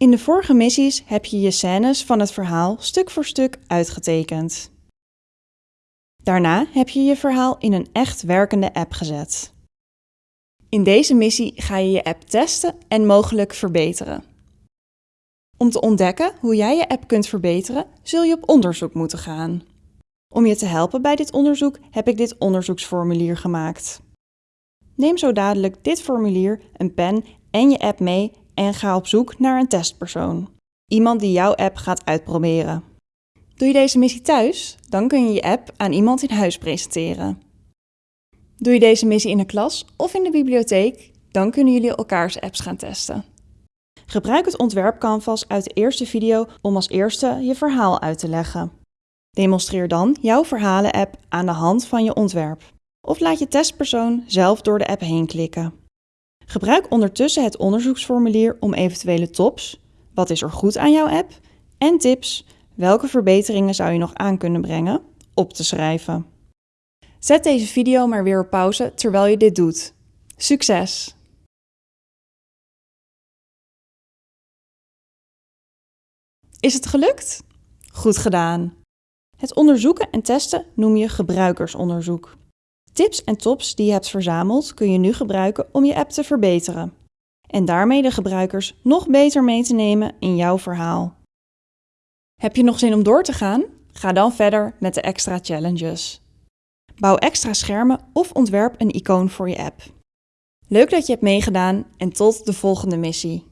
In de vorige missies heb je je scènes van het verhaal stuk voor stuk uitgetekend. Daarna heb je je verhaal in een echt werkende app gezet. In deze missie ga je je app testen en mogelijk verbeteren. Om te ontdekken hoe jij je app kunt verbeteren, zul je op onderzoek moeten gaan. Om je te helpen bij dit onderzoek heb ik dit onderzoeksformulier gemaakt. Neem zo dadelijk dit formulier, een pen en je app mee en ga op zoek naar een testpersoon. Iemand die jouw app gaat uitproberen. Doe je deze missie thuis, dan kun je je app aan iemand in huis presenteren. Doe je deze missie in de klas of in de bibliotheek, dan kunnen jullie elkaars apps gaan testen. Gebruik het ontwerp canvas uit de eerste video om als eerste je verhaal uit te leggen. Demonstreer dan jouw verhalen-app aan de hand van je ontwerp. Of laat je testpersoon zelf door de app heen klikken. Gebruik ondertussen het onderzoeksformulier om eventuele tops, wat is er goed aan jouw app, en tips, welke verbeteringen zou je nog aan kunnen brengen, op te schrijven. Zet deze video maar weer op pauze terwijl je dit doet. Succes! Is het gelukt? Goed gedaan! Het onderzoeken en testen noem je gebruikersonderzoek. Tips en tops die je hebt verzameld kun je nu gebruiken om je app te verbeteren. En daarmee de gebruikers nog beter mee te nemen in jouw verhaal. Heb je nog zin om door te gaan? Ga dan verder met de extra challenges. Bouw extra schermen of ontwerp een icoon voor je app. Leuk dat je hebt meegedaan en tot de volgende missie.